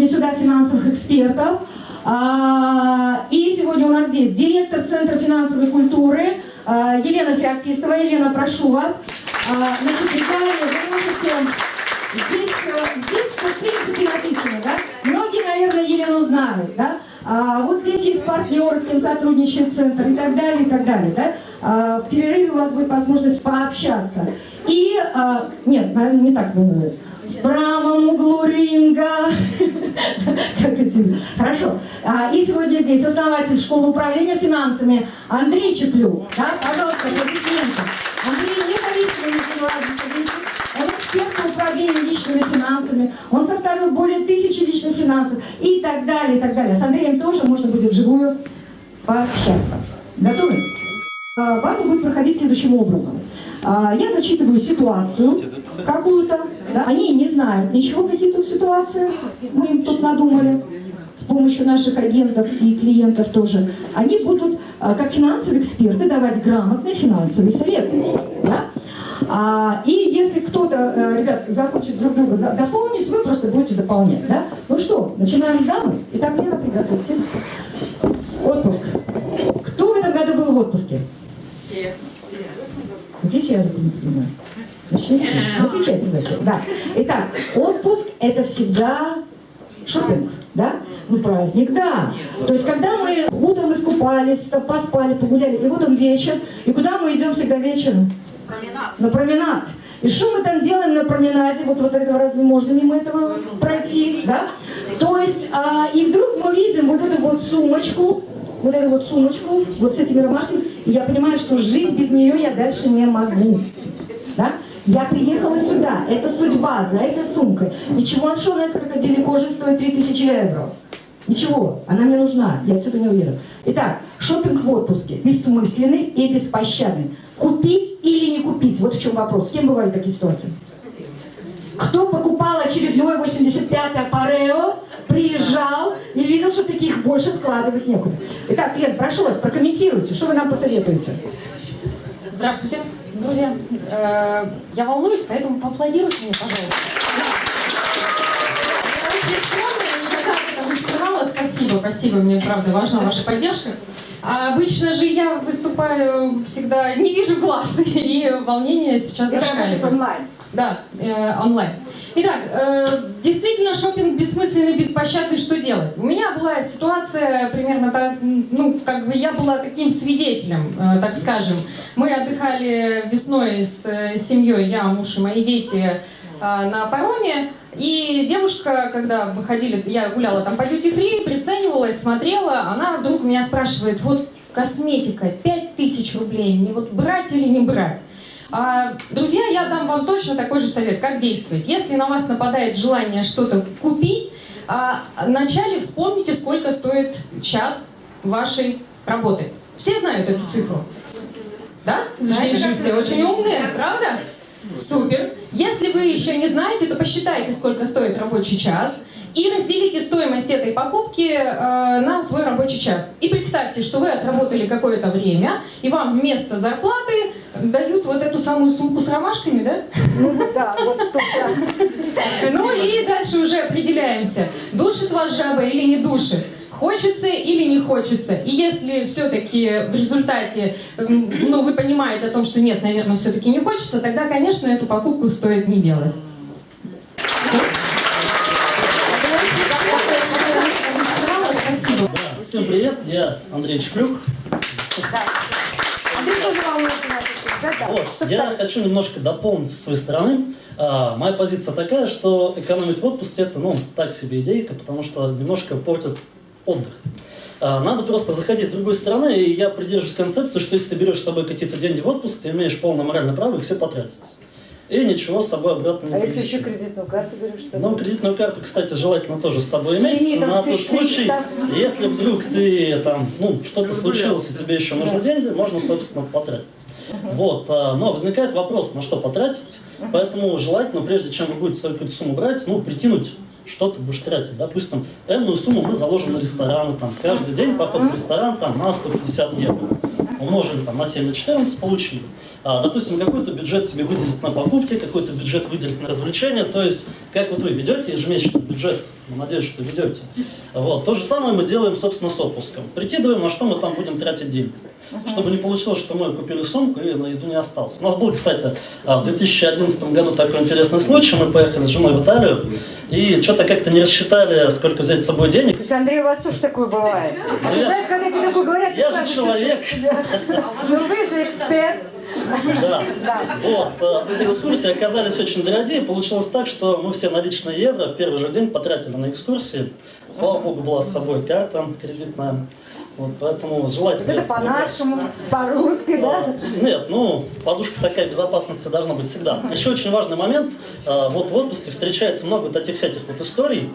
сегодня сюда финансовых экспертов. А, и сегодня у нас здесь директор Центра финансовой культуры а, Елена Феоктистова. Елена, прошу вас. А, значит, Виталий, вы можете... Здесь, э, здесь, в принципе, написано, да? Многие, наверное, Елену знают, да? Вот здесь есть партнер, с кем сотрудничает центр и так далее, и так далее, да? В перерыве у вас будет возможность пообщаться. И, нет, наверное, не так будет. В правом углу ринга. Как эти? Хорошо. А, и сегодня здесь основатель школы управления финансами Андрей Чеплюк. Да? Пожалуйста, аплодисменты. Андрей независимый. Он эксперт по управлению личными финансами. Он составил более тысячи личных финансов и так далее, и так далее. С Андреем тоже можно будет вживую пообщаться. Готовы? А, Вам будет проходить следующим образом. А, Я зачитываю ситуацию какую-то. Да? Они не знают ничего, какие тут ситуации. Мы им тут надумали с помощью наших агентов и клиентов тоже. Они будут, а, как финансовые эксперты, давать грамотные финансовые советы. Да? А, и если кто-то, э, ребят, захочет друг друга дополнить, вы просто будете дополнять. Да? Ну что, начинаем с дамы? Итак, Лена, приготовьтесь. Отпуск. Кто в этом году был в отпуске? Все. Все. Идите, я понимаю. Начните. Отвечайте за себя. Да. Итак, отпуск – это всегда шопинг. Да? Ну, праздник, да. То есть, когда мы утром искупались, поспали, погуляли, и вот он вечер, и куда мы идем всегда вечером? Променад. На променад. И что мы там делаем на променаде? Вот, вот этого разве можно мимо этого пройти? Да? То есть, а, и вдруг мы видим вот эту вот сумочку, вот эту вот сумочку, вот с этими ромашками, я понимаю, что жизнь без нее я дальше не могу. Да? Я приехала сюда, это судьба, за этой сумкой. Ничего, а у нас крокодилей кожи стоит 3000 евро? Ничего, она мне нужна, я отсюда не уеду. Итак, шопинг в отпуске. Бессмысленный и беспощадный. Купить или не купить? Вот в чем вопрос. С кем бывали такие ситуации? Кто покупал очередной 85-й Парео, приезжал и видел, что таких больше складывать некуда. Итак, Лен, прошу вас, прокомментируйте, что вы нам посоветуете? Здравствуйте, друзья. Э, Я волнуюсь, поэтому поаплодируйте мне, пожалуйста. Не. Спасибо, спасибо, мне правда важна ваша поддержка. А обычно же я выступаю всегда, не вижу глаз, и волнение сейчас зашкаливает. онлайн. Да, э, онлайн. Итак, э, действительно, шопинг бессмысленный, беспощадный, что делать? У меня была ситуация примерно так, ну, как бы я была таким свидетелем, э, так скажем. Мы отдыхали весной с э, семьей, я, муж и мои дети, на пароме, и девушка, когда выходили, я гуляла там по дьюти-фри, приценивалась, смотрела, она вдруг меня спрашивает, вот косметика, 5000 рублей, мне вот брать или не брать? А, Друзья, я дам вам точно такой же совет, как действовать. Если на вас нападает желание что-то купить, а, вначале вспомните, сколько стоит час вашей работы. Все знают эту цифру? Да? Здесь же все очень умные, правда? Супер. Если вы еще не знаете, то посчитайте, сколько стоит рабочий час. И разделите стоимость этой покупки э, на свой рабочий час. И представьте, что вы отработали какое-то время, и вам вместо зарплаты дают вот эту самую сумку с ромашками, да? Ну да, вот тут да. Ну и дальше уже определяемся, душит вас жаба или не душит. Хочется или не хочется. И если все-таки в результате м, ну, вы понимаете о том, что нет, наверное, все-таки не хочется, тогда, конечно, эту покупку стоит не делать. Спасибо. Да, всем привет, я Андрей Чеклюк. Тоже. Вот, я хочу немножко дополнить со своей стороны. А, моя позиция такая, что экономить в отпуске это, ну, так себе идейка, потому что немножко портит отдых. А, надо просто заходить с другой стороны, и я придерживаюсь концепции, что если ты берешь с собой какие-то деньги в отпуск, ты имеешь полное моральное право их все потратить. И ничего с собой обратно не А если привезти. еще кредитную карту берешь с Ну, собой? кредитную карту, кстати, желательно тоже с собой иметь, лимитом на тот 1300. случай, если вдруг ты там, ну, что-то случилось, и тебе еще нужны деньги, можно, собственно, потратить. Вот, а, но возникает вопрос, на что потратить, поэтому желательно, прежде чем вы будете свою какую-то сумму брать, ну, прикинуть, что ты будешь тратить. Допустим, энную сумму мы заложим на рестораны, там, каждый день поход в ресторан, там, на 150 евро. умножили там на 7 на 14, получили. А, допустим, какой-то бюджет себе выделить на покупки, какой-то бюджет выделить на развлечения. То есть, как вот вы ведете ежемесячный бюджет, надеюсь, что ведете. Вот. То же самое мы делаем, собственно, с отпуском. Прикидываем, на что мы там будем тратить деньги. Чтобы не получилось, что мы купили сумку и на еду не осталось. У нас был, кстати, а, в 2011 году такой интересный случай. Мы поехали с женой в Италию и что-то как-то не рассчитали, сколько взять с собой денег. То есть, Андрей, у вас тоже такое бывает? А ты знаешь, когда тебе такое говорят, Я же человек. Ну вы же эксперт. Да. Вот. э, Экскурсии оказались очень дорогие. Получилось так, что мы все наличные евро в первый же день потратили на экскурсии. Слава богу, была с собой карта кредитная. Вот, поэтому желательно... Это по-нашему, по-русски, да? Нет, ну, подушка такая безопасности должна быть всегда. Еще очень важный момент. э, Вот в отпуске встречается много таких всяких вот историй.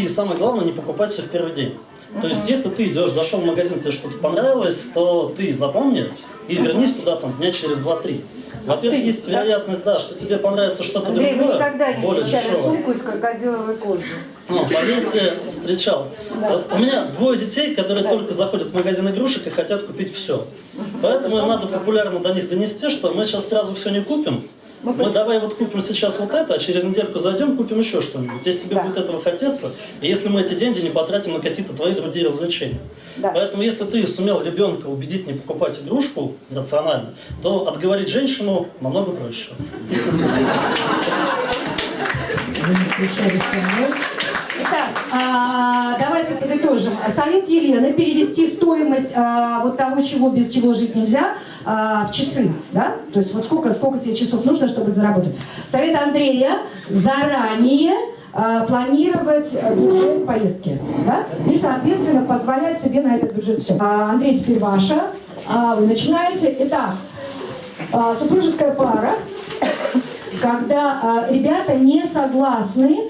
И самое главное, не покупать все в первый день. То есть, если ты идешь, зашел в магазин, тебе что-то понравилось, то ты запомни и вернись туда там дня через 2-3. Во-первых, есть вероятность, да, что тебе понравится что-то Андрей, другое, никогда не более встречали дешевое. сумку из крокодиловой кожи. Ну, поверьте, встречал. Вот У меня двое детей, которые только заходят в магазин игрушек и хотят купить все. Поэтому надо популярно до них донести, что мы сейчас сразу все не купим. Мы давай вот купим сейчас вот это, а через недельку зайдем, купим еще что-нибудь. Если тебе Да. будет этого хотеться, и если мы эти деньги не потратим на какие-то твои другие развлечения. Да. Поэтому если ты сумел ребенка убедить не покупать игрушку рационально, то отговорить женщину намного проще. Итак, а, давайте подытожим. Совет Елены перевести стоимость а, вот того, чего без чего жить нельзя, а, в часы, да? То есть вот сколько, сколько тебе часов нужно, чтобы заработать. Совет Андрея заранее а, планировать а, бюджет поездки, да? И, соответственно, позволять себе на этот бюджет все. А, Андрей, теперь ваша. А, вы начинаете. Итак, супружеская пара, когда ребята не согласны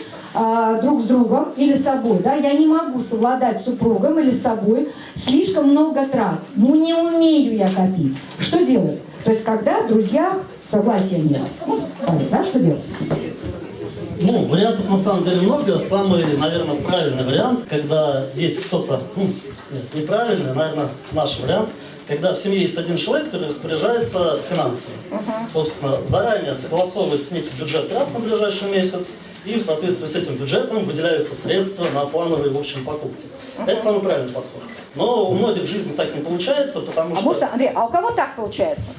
друг с другом или с собой, да, я не могу совладать с супругом или с собой, слишком много трат, ну не умею я копить. Что делать? То есть когда в друзьях согласия нет. Ну, да, что делать? Ну, вариантов на самом деле много. Самый, наверное, правильный вариант, когда есть кто-то, ну, нет, неправильный, наверное, наш вариант, когда в семье есть один человек, который распоряжается финансами. Собственно, заранее согласовывается некий бюджет трат на ближайший месяц, и в соответствии с этим бюджетом выделяются средства на плановые, в общем, покупки. Это самый правильный подход. Но у многих в жизни так не получается, потому А что... можно, Андрей, а у кого так получается?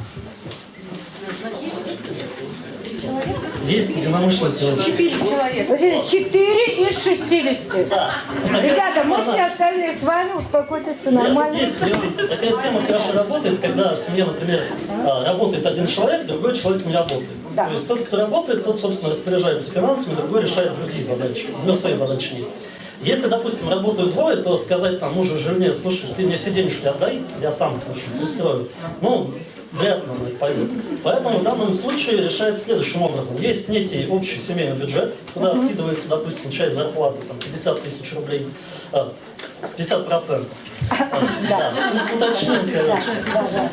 Есть единомышленники. Четыре человека. 4 из 60. Да. Ребята, мы все остальные с вами, успокойтесь, нормально. Есть. Такая схема хорошо работает, когда в семье, например, а, работает один человек, другой человек не работает. Да. То есть тот, кто работает, тот, собственно, распоряжается финансами, другой решает другие задачи. У него свои задачи есть. Если, допустим, работают двое, то сказать там мужу, жене, слушай, ты мне все денежки отдай, я сам общем, устрою. Ну, вряд ли так пойдет. Поэтому в данном случае решается следующим образом. Есть некий общий семейный бюджет, куда вкидывается, допустим, часть зарплаты, там, 50 тысяч рублей, а, 50 процентов. Да, уточним, короче.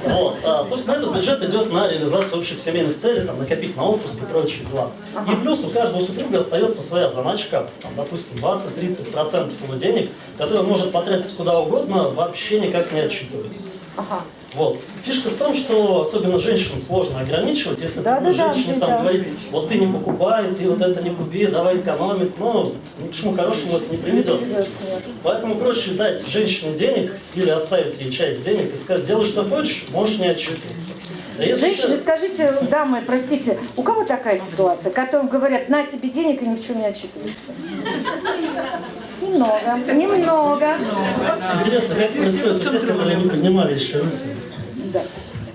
Вот, а, собственно, этот бюджет идет на реализацию общих семейных целей, там, накопить на отпуск и прочие дела. И плюс у каждого супруга остается своя заначка, там, допустим, 20-30% его денег, который он может потратить куда угодно, вообще никак не отчитываясь. Вот. Фишка в том, что особенно женщин сложно ограничивать, если Да, ты да, да, женщине да. там говорить, вот ты не покупай, ты вот это не купи, давай экономить, но ни к чему хорошему это не приведет. Поэтому проще дать женщине денег или оставить ей часть денег и сказать, делай что хочешь, можешь не отчитываться. А если Женщины, еще- скажите, дамы, простите, у кого такая ситуация, которым говорят, на тебе денег и ни в чем не отчитывается? Немного, немного. Интересно, как происходит у тех, которые не поднимали еще руки. Да.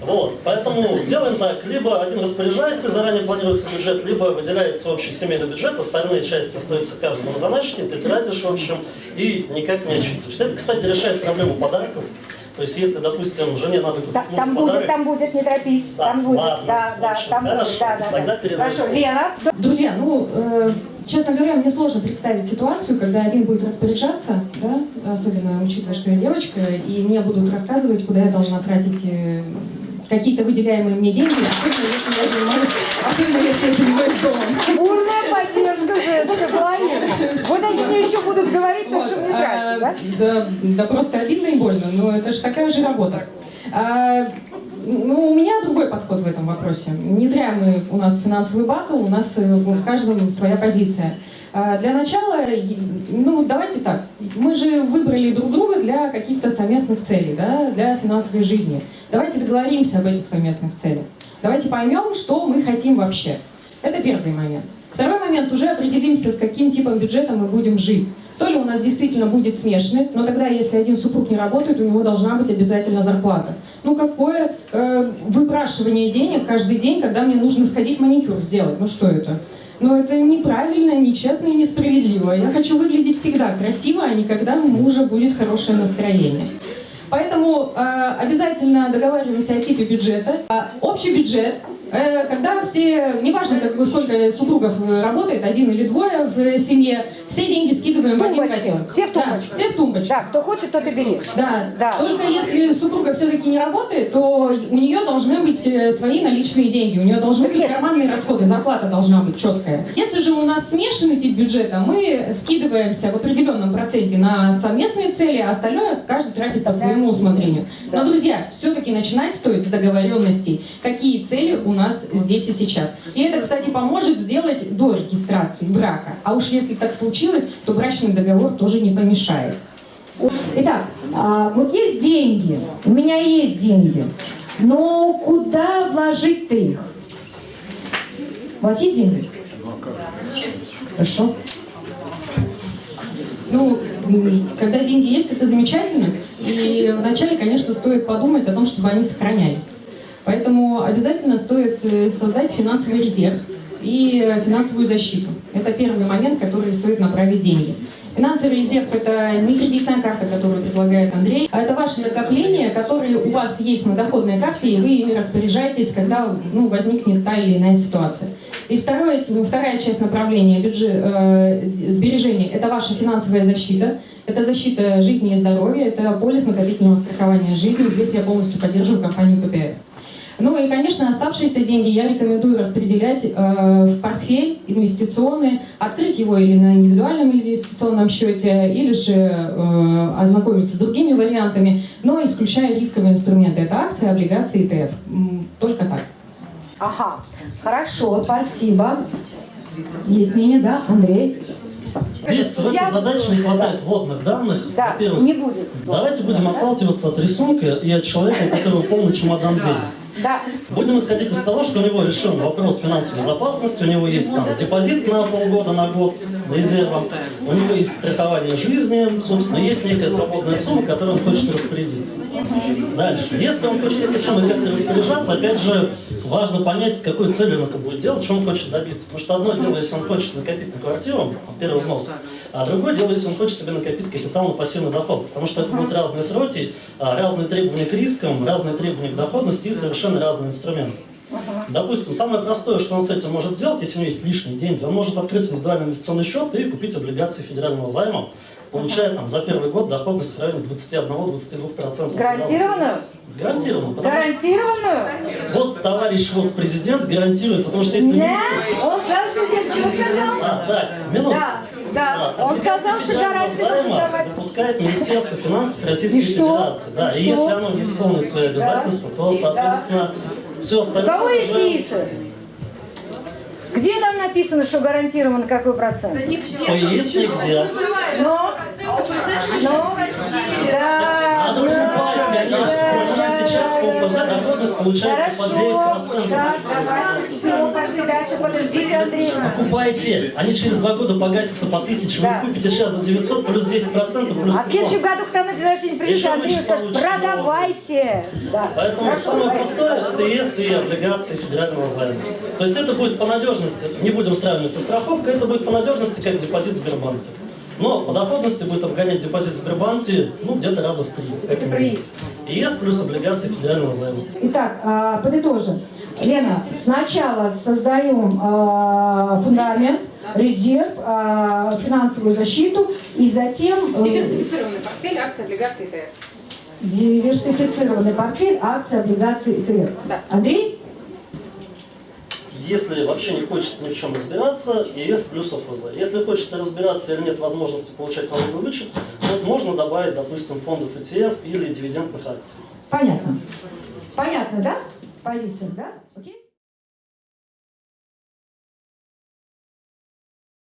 Вот, поэтому делаем так, либо один распоряжается, заранее планируется бюджет, либо выделяется общий семейный бюджет, остальные части остаются каждому в заначке, ты тратишь, в общем, и никак не отчитываешься. Это, кстати, решает проблему подарков. То есть, если, допустим, жене надо купить Так, там будет, подарок, там будет, не торопись, Да, там будет, ладно, да, да, хорошо, там будет, да, да, тогда да. Хорошо. Лена, Друзья, ну, э, честно говоря, мне сложно представить ситуацию, когда один будет распоряжаться, да, особенно учитывая, что я девочка, и мне будут рассказывать, куда я должна тратить э, какие-то выделяемые мне деньги, особенно если я занимаюсь, особенно если я занимаюсь домом. бурная поддержка женской половины. Вот они мне еще будут говорить, на Вот, что мне а, да? Да просто обидно и больно, но это же такая же работа. А, ну, у меня другой подход в этом вопросе. Не зря мы, у нас финансовый батл, у нас э, в каждом своя позиция. А, Для начала, ну, давайте так, мы же выбрали друг друга для каких-то совместных целей, да, для финансовой жизни. Давайте договоримся об этих совместных целях. Давайте поймем, что мы хотим вообще. Это первый момент. Второй момент, уже определимся, с каким типом бюджета мы будем жить. То ли у нас действительно будет смешанный, но тогда, если один супруг не работает, у него должна быть обязательно зарплата. Ну какое э, выпрашивание денег каждый день, когда мне нужно сходить маникюр сделать? Ну что это? Ну это неправильно, нечестно и несправедливо. Я хочу выглядеть всегда красиво, а не когда у мужа будет хорошее настроение. Поэтому э, обязательно договариваемся о типе бюджета. А общий бюджет, э, когда все, неважно как, бы, сколько супругов э, работает, один или двое в э, семье, все деньги скидываем в один котел. Все в Да, тумбочку. все в тумбочку. Да, кто хочет, тот и берет. Да. Да. Только если супруга все-таки не работает, то у нее должны быть э, свои наличные деньги, у нее должны быть Нет. карманные расходы, зарплата должна быть четкая. Если же у нас смешанный тип бюджета, мы скидываемся в определенном проценте на совместные цели, а остальное каждый тратит по своему усмотрению. Да. Но, друзья, все-таки начинать стоит с договоренностей, какие цели у нас здесь и сейчас. И это, кстати, поможет сделать до регистрации брака. А уж если так случилось, то брачный договор тоже не помешает. Итак, а, вот есть деньги, у меня есть деньги, но куда вложить-то их? У вас есть деньги? Хорошо. Ну, когда деньги есть, это замечательно. И вначале, конечно, стоит подумать о том, чтобы они сохранялись. Поэтому обязательно стоит э, создать финансовый резерв и финансовую защиту. Это первый момент, который стоит направить деньги. Финансовый резерв – это не кредитная карта, которую предлагает Андрей, а это ваши накопления, которые у вас есть на доходной карте, и вы ими распоряжаетесь, когда ну, возникнет та или иная ситуация. И второе, ну, вторая часть направления бюджет, э, сбережений – это ваша финансовая защита. Это защита жизни и здоровья, это полис накопительного страхования жизни. Здесь я полностью поддерживаю компанию ППФ. Ну и, конечно, оставшиеся деньги я рекомендую распределять э, в портфель инвестиционный, открыть его или на индивидуальном инвестиционном счете, или же э, ознакомиться с другими вариантами, но исключая рисковые инструменты. Это акции, облигации, ИТФ. М, Только так. Ага, Хорошо, спасибо. Есть мнение, да, Андрей? Здесь в этой задаче не хватает вводных данных. Да, Во-первых, не будет. давайте будем отталкиваться от рисунка и от человека, у которого полный чемодан денег. Да. Будем исходить из того, что у него решен вопрос финансовой безопасности, у него есть там депозит на полгода, на год резервом, у него есть страхование жизни, собственно, есть некая свободная сумма, которой он хочет распорядиться. Дальше. Если он хочет этой суммой как-то распоряжаться, опять же, важно понять, с какой целью он это будет делать, что он хочет добиться. Потому что одно дело, если он хочет накопить на квартиру, первый взнос, а другое дело, если он хочет себе накопить капитал на пассивный доход. Потому что это будут разные сроки, а, разные требования к рискам, разные требования к доходности и совершенно разные инструменты. Допустим, самое простое, что он с этим может сделать, если у него есть лишние деньги, он может открыть индивидуальный инвестиционный счет и купить облигации федерального займа, получая там за первый год доходность в районе 21-22%. Гарантированную? Гарантированно. потому что Гарантированную? вот товарищ вот президент гарантирует, потому что если... не- Да? Он президент чего сказал? А, да, минуту. Да, да. Он сказал, что давать. допускает Министерство финансов Российской И? Федерации. Да, И и если оно не исполнит свои обязательства, то, Да. Все У кого есть яйца? Где там написано, что гарантирован какой процент? Ой, есть нигде. Но, но, да, Надо да, конечно, потому что да, сейчас по ОПЗ доходность получается по Хорошо, 9%. да, давайте, все, дальше, подождите, Андрей. Покупайте, они через два года погасятся по 1000, Да. вы купите сейчас за 900 плюс 10% плюс А в следующем году, когда на день рождения придет, Андрей скажет, получится. продавайте. Да. Поэтому Хорошо, самое давайте. простое это ЕС и облигации федерального займа. То есть это будет по надежности, не будем сравнивать со страховкой, это будет по надежности как депозит в Сбербанке. Но по доходности будет обгонять депозит в Сбербанке ну, где-то раза в три. Это приз. ЕС плюс облигации федерального займа. Итак, а, подытожим. Лена, сначала создаем а, фундамент, резерв, а, финансовую защиту, и затем э, Диверсифицированный портфель, акции, облигации, ТФ. диверсифицированный портфель, акции, облигации. Да. Андрей? Если вообще не хочется ни в чем разбираться, ЕС плюс ОФЗ. Если хочется разбираться или нет возможности получать налоговый вычет, вот можно добавить, допустим, фондов ETF или дивидендных акций. Понятно. Понятно, да? Позиция, да? Окей?